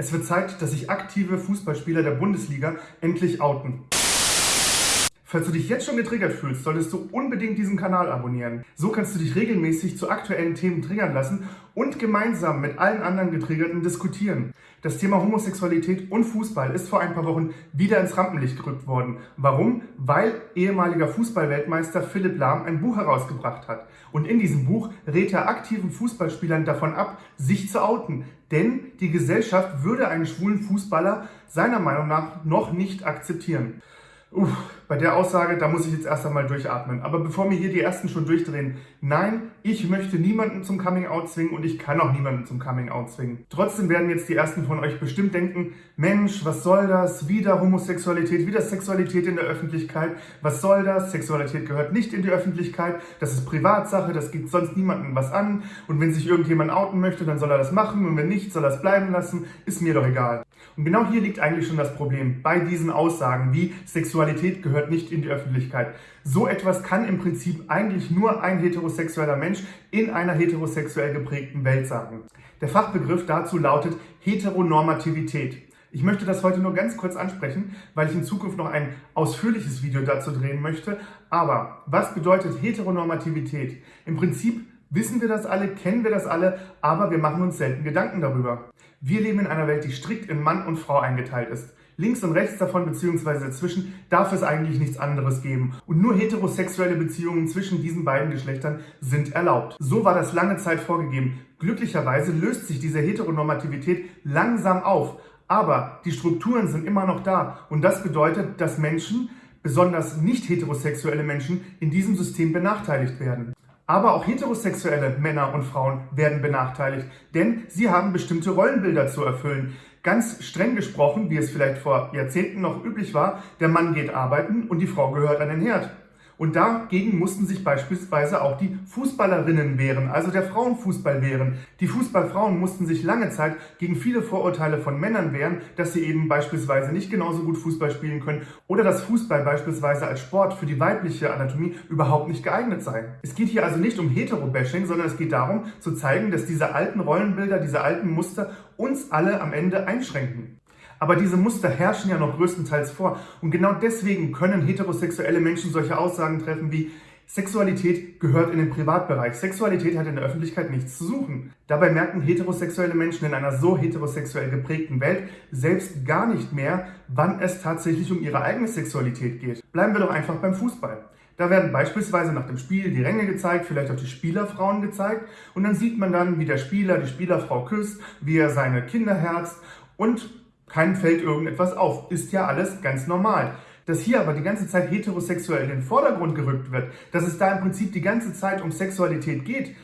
Es wird Zeit, dass sich aktive Fußballspieler der Bundesliga endlich outen. Falls du dich jetzt schon getriggert fühlst, solltest du unbedingt diesen Kanal abonnieren. So kannst du dich regelmäßig zu aktuellen Themen triggern lassen und gemeinsam mit allen anderen Getriggerten diskutieren. Das Thema Homosexualität und Fußball ist vor ein paar Wochen wieder ins Rampenlicht gerückt worden. Warum? Weil ehemaliger Fußballweltmeister Philipp Lahm ein Buch herausgebracht hat. Und in diesem Buch rät er aktiven Fußballspielern davon ab, sich zu outen. Denn die Gesellschaft würde einen schwulen Fußballer seiner Meinung nach noch nicht akzeptieren. Uff, bei der Aussage, da muss ich jetzt erst einmal durchatmen. Aber bevor mir hier die Ersten schon durchdrehen, nein, ich möchte niemanden zum Coming-out zwingen und ich kann auch niemanden zum Coming-out zwingen. Trotzdem werden jetzt die Ersten von euch bestimmt denken, Mensch, was soll das? Wieder Homosexualität, wieder Sexualität in der Öffentlichkeit. Was soll das? Sexualität gehört nicht in die Öffentlichkeit. Das ist Privatsache, das geht sonst niemandem was an. Und wenn sich irgendjemand outen möchte, dann soll er das machen. Und wenn nicht, soll er es bleiben lassen. Ist mir doch egal. Und genau hier liegt eigentlich schon das Problem bei diesen Aussagen wie Sexualität gehört nicht in die Öffentlichkeit. So etwas kann im Prinzip eigentlich nur ein heterosexueller Mensch in einer heterosexuell geprägten Welt sagen. Der Fachbegriff dazu lautet Heteronormativität. Ich möchte das heute nur ganz kurz ansprechen, weil ich in Zukunft noch ein ausführliches Video dazu drehen möchte. Aber was bedeutet Heteronormativität? Im Prinzip wissen wir das alle, kennen wir das alle, aber wir machen uns selten Gedanken darüber. Wir leben in einer Welt, die strikt in Mann und Frau eingeteilt ist. Links und rechts davon bzw. dazwischen darf es eigentlich nichts anderes geben. Und nur heterosexuelle Beziehungen zwischen diesen beiden Geschlechtern sind erlaubt. So war das lange Zeit vorgegeben. Glücklicherweise löst sich diese Heteronormativität langsam auf. Aber die Strukturen sind immer noch da. Und das bedeutet, dass Menschen, besonders nicht heterosexuelle Menschen, in diesem System benachteiligt werden. Aber auch heterosexuelle Männer und Frauen werden benachteiligt, denn sie haben bestimmte Rollenbilder zu erfüllen. Ganz streng gesprochen, wie es vielleicht vor Jahrzehnten noch üblich war, der Mann geht arbeiten und die Frau gehört an den Herd. Und dagegen mussten sich beispielsweise auch die Fußballerinnen wehren, also der Frauenfußball wehren. Die Fußballfrauen mussten sich lange Zeit gegen viele Vorurteile von Männern wehren, dass sie eben beispielsweise nicht genauso gut Fußball spielen können oder dass Fußball beispielsweise als Sport für die weibliche Anatomie überhaupt nicht geeignet sei. Es geht hier also nicht um Hetero-Bashing, sondern es geht darum zu zeigen, dass diese alten Rollenbilder, diese alten Muster uns alle am Ende einschränken. Aber diese Muster herrschen ja noch größtenteils vor. Und genau deswegen können heterosexuelle Menschen solche Aussagen treffen wie Sexualität gehört in den Privatbereich. Sexualität hat in der Öffentlichkeit nichts zu suchen. Dabei merken heterosexuelle Menschen in einer so heterosexuell geprägten Welt selbst gar nicht mehr, wann es tatsächlich um ihre eigene Sexualität geht. Bleiben wir doch einfach beim Fußball. Da werden beispielsweise nach dem Spiel die Ränge gezeigt, vielleicht auch die Spielerfrauen gezeigt und dann sieht man dann, wie der Spieler die Spielerfrau küsst, wie er seine Kinder herzt und keinem fällt irgendetwas auf. Ist ja alles ganz normal. Dass hier aber die ganze Zeit heterosexuell in den Vordergrund gerückt wird, dass es da im Prinzip die ganze Zeit um Sexualität geht,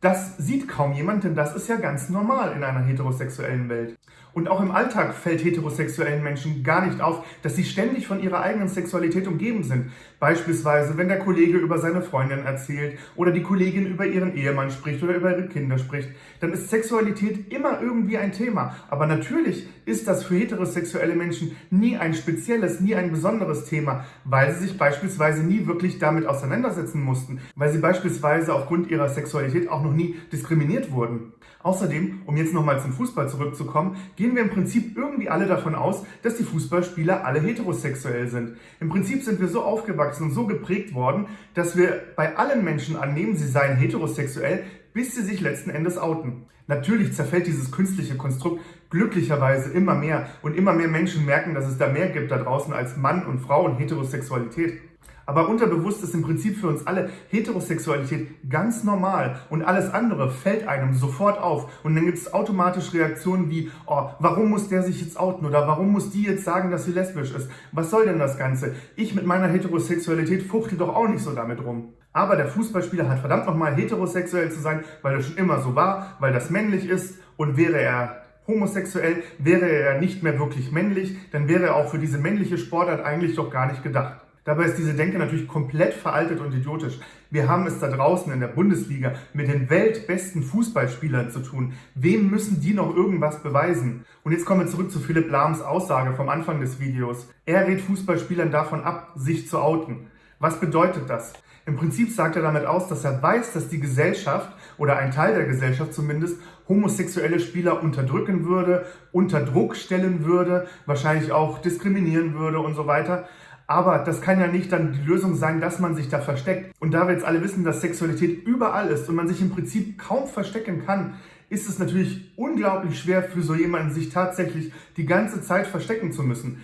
das sieht kaum jemand, denn das ist ja ganz normal in einer heterosexuellen Welt. Und auch im Alltag fällt heterosexuellen Menschen gar nicht auf, dass sie ständig von ihrer eigenen Sexualität umgeben sind. Beispielsweise, wenn der Kollege über seine Freundin erzählt oder die Kollegin über ihren Ehemann spricht oder über ihre Kinder spricht, dann ist Sexualität immer irgendwie ein Thema. Aber natürlich ist das für heterosexuelle Menschen nie ein spezielles, nie ein besonderes Thema, weil sie sich beispielsweise nie wirklich damit auseinandersetzen mussten, weil sie beispielsweise aufgrund ihrer Sexualität auch noch nie diskriminiert wurden. Außerdem, um jetzt nochmal zum Fußball zurückzukommen, gehen wir im Prinzip irgendwie alle davon aus, dass die Fußballspieler alle heterosexuell sind. Im Prinzip sind wir so aufgewachsen und so geprägt worden, dass wir bei allen Menschen annehmen, sie seien heterosexuell, bis sie sich letzten Endes outen. Natürlich zerfällt dieses künstliche Konstrukt glücklicherweise immer mehr und immer mehr Menschen merken, dass es da mehr gibt da draußen als Mann und Frau und Heterosexualität. Aber unterbewusst ist im Prinzip für uns alle Heterosexualität ganz normal und alles andere fällt einem sofort auf. Und dann gibt es automatisch Reaktionen wie, oh, warum muss der sich jetzt outen oder warum muss die jetzt sagen, dass sie lesbisch ist? Was soll denn das Ganze? Ich mit meiner Heterosexualität fuchtel doch auch nicht so damit rum. Aber der Fußballspieler hat verdammt nochmal heterosexuell zu sein, weil das schon immer so war, weil das männlich ist und wäre er homosexuell, wäre er nicht mehr wirklich männlich, dann wäre er auch für diese männliche Sportart eigentlich doch gar nicht gedacht. Dabei ist diese Denke natürlich komplett veraltet und idiotisch. Wir haben es da draußen in der Bundesliga mit den weltbesten Fußballspielern zu tun. Wem müssen die noch irgendwas beweisen? Und jetzt kommen wir zurück zu Philipp Lahms Aussage vom Anfang des Videos. Er rät Fußballspielern davon ab, sich zu outen. Was bedeutet das? Im Prinzip sagt er damit aus, dass er weiß, dass die Gesellschaft oder ein Teil der Gesellschaft zumindest homosexuelle Spieler unterdrücken würde, unter Druck stellen würde, wahrscheinlich auch diskriminieren würde und so weiter. Aber das kann ja nicht dann die Lösung sein, dass man sich da versteckt. Und da wir jetzt alle wissen, dass Sexualität überall ist und man sich im Prinzip kaum verstecken kann, ist es natürlich unglaublich schwer für so jemanden, sich tatsächlich die ganze Zeit verstecken zu müssen.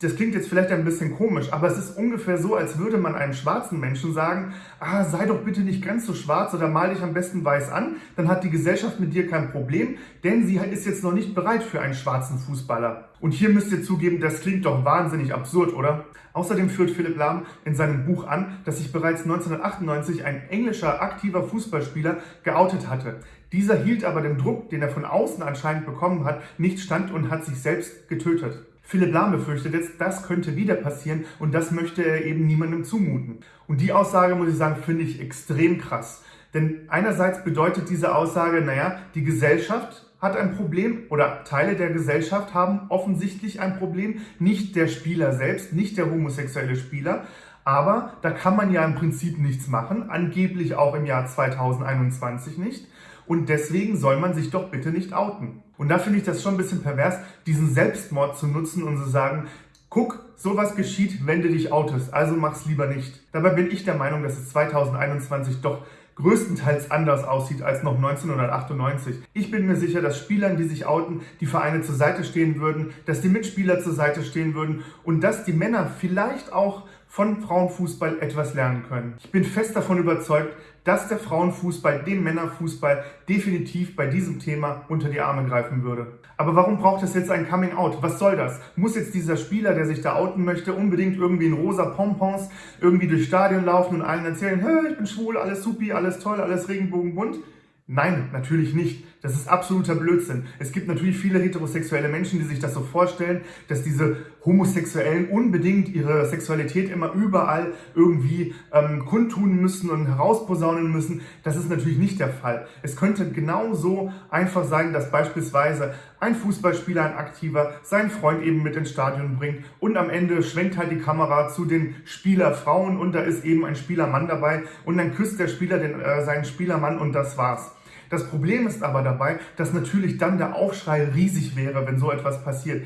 Das klingt jetzt vielleicht ein bisschen komisch, aber es ist ungefähr so, als würde man einem schwarzen Menschen sagen, ah, sei doch bitte nicht ganz so schwarz oder mal dich am besten weiß an, dann hat die Gesellschaft mit dir kein Problem, denn sie ist jetzt noch nicht bereit für einen schwarzen Fußballer. Und hier müsst ihr zugeben, das klingt doch wahnsinnig absurd, oder? Außerdem führt Philipp Lahm in seinem Buch an, dass sich bereits 1998 ein englischer aktiver Fußballspieler geoutet hatte. Dieser hielt aber dem Druck, den er von außen anscheinend bekommen hat, nicht stand und hat sich selbst getötet. Philipp Lahm befürchtet jetzt, das könnte wieder passieren und das möchte er eben niemandem zumuten. Und die Aussage, muss ich sagen, finde ich extrem krass. Denn einerseits bedeutet diese Aussage, naja, die Gesellschaft hat ein Problem oder Teile der Gesellschaft haben offensichtlich ein Problem, nicht der Spieler selbst, nicht der homosexuelle Spieler. Aber da kann man ja im Prinzip nichts machen, angeblich auch im Jahr 2021 nicht. Und deswegen soll man sich doch bitte nicht outen. Und da finde ich das schon ein bisschen pervers, diesen Selbstmord zu nutzen und zu sagen, guck, sowas geschieht, wenn du dich outest, also mach's lieber nicht. Dabei bin ich der Meinung, dass es 2021 doch größtenteils anders aussieht als noch 1998. Ich bin mir sicher, dass Spielern, die sich outen, die Vereine zur Seite stehen würden, dass die Mitspieler zur Seite stehen würden und dass die Männer vielleicht auch von Frauenfußball etwas lernen können. Ich bin fest davon überzeugt, dass der Frauenfußball dem Männerfußball definitiv bei diesem Thema unter die Arme greifen würde. Aber warum braucht es jetzt ein Coming Out? Was soll das? Muss jetzt dieser Spieler, der sich da outen möchte, unbedingt irgendwie in rosa Pompons irgendwie durchs Stadion laufen und allen erzählen, hey, ich bin schwul, alles supi, alles toll, alles regenbogenbunt? Nein, natürlich nicht. Das ist absoluter Blödsinn. Es gibt natürlich viele heterosexuelle Menschen, die sich das so vorstellen, dass diese Homosexuellen unbedingt ihre Sexualität immer überall irgendwie ähm, kundtun müssen und herausposaunen müssen. Das ist natürlich nicht der Fall. Es könnte genauso einfach sein, dass beispielsweise ein Fußballspieler, ein Aktiver, seinen Freund eben mit ins Stadion bringt und am Ende schwenkt halt die Kamera zu den Spielerfrauen und da ist eben ein Spielermann dabei und dann küsst der Spieler den, äh, seinen Spielermann und das war's. Das Problem ist aber dabei, dass natürlich dann der Aufschrei riesig wäre, wenn so etwas passiert.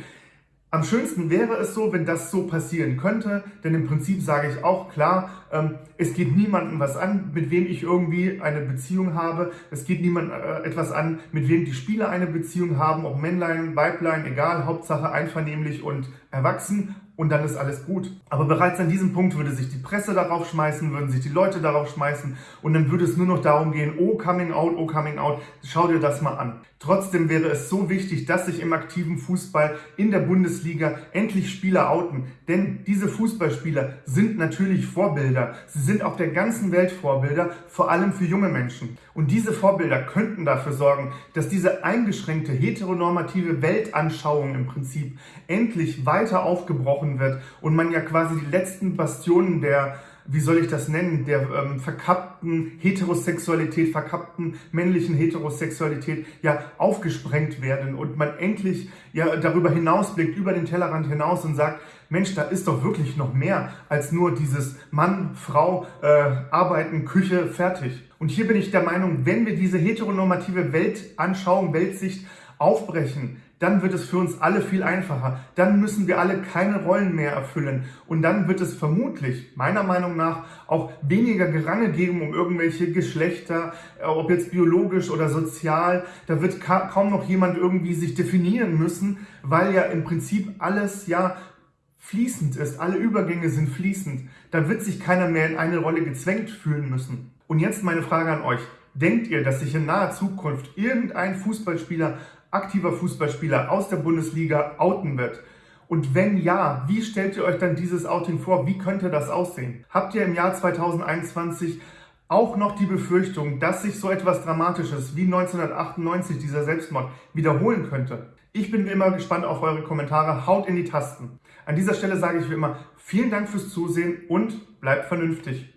Am schönsten wäre es so, wenn das so passieren könnte, denn im Prinzip sage ich auch klar, ähm, es geht niemandem was an, mit wem ich irgendwie eine Beziehung habe. Es geht niemandem äh, etwas an, mit wem die Spieler eine Beziehung haben, ob Männlein, Weiblein, egal, Hauptsache einvernehmlich und erwachsen und dann ist alles gut. Aber bereits an diesem Punkt würde sich die Presse darauf schmeißen, würden sich die Leute darauf schmeißen und dann würde es nur noch darum gehen, oh coming out, oh coming out, schau dir das mal an. Trotzdem wäre es so wichtig, dass sich im aktiven Fußball in der Bundesliga endlich Spieler outen. Denn diese Fußballspieler sind natürlich Vorbilder. Sie sind auf der ganzen Welt Vorbilder, vor allem für junge Menschen. Und diese Vorbilder könnten dafür sorgen, dass diese eingeschränkte heteronormative Weltanschauung im Prinzip endlich weiter aufgebrochen wird und man ja quasi die letzten Bastionen der wie soll ich das nennen, der ähm, verkappten Heterosexualität, verkappten männlichen Heterosexualität ja aufgesprengt werden und man endlich ja darüber hinausblickt, über den Tellerrand hinaus und sagt, Mensch, da ist doch wirklich noch mehr als nur dieses Mann, Frau, äh, Arbeiten, Küche, fertig. Und hier bin ich der Meinung, wenn wir diese heteronormative Weltanschauung, Weltsicht aufbrechen, dann wird es für uns alle viel einfacher. Dann müssen wir alle keine Rollen mehr erfüllen. Und dann wird es vermutlich, meiner Meinung nach, auch weniger Gerange geben um irgendwelche Geschlechter, äh, ob jetzt biologisch oder sozial. Da wird kaum noch jemand irgendwie sich definieren müssen, weil ja im Prinzip alles ja fließend ist. Alle Übergänge sind fließend. Da wird sich keiner mehr in eine Rolle gezwängt fühlen müssen. Und jetzt meine Frage an euch. Denkt ihr, dass sich in naher Zukunft irgendein Fußballspieler aktiver Fußballspieler aus der Bundesliga outen wird? Und wenn ja, wie stellt ihr euch dann dieses Outing vor? Wie könnte das aussehen? Habt ihr im Jahr 2021 auch noch die Befürchtung, dass sich so etwas Dramatisches wie 1998, dieser Selbstmord, wiederholen könnte? Ich bin wie immer gespannt auf eure Kommentare. Haut in die Tasten. An dieser Stelle sage ich wie immer vielen Dank fürs Zusehen und bleibt vernünftig.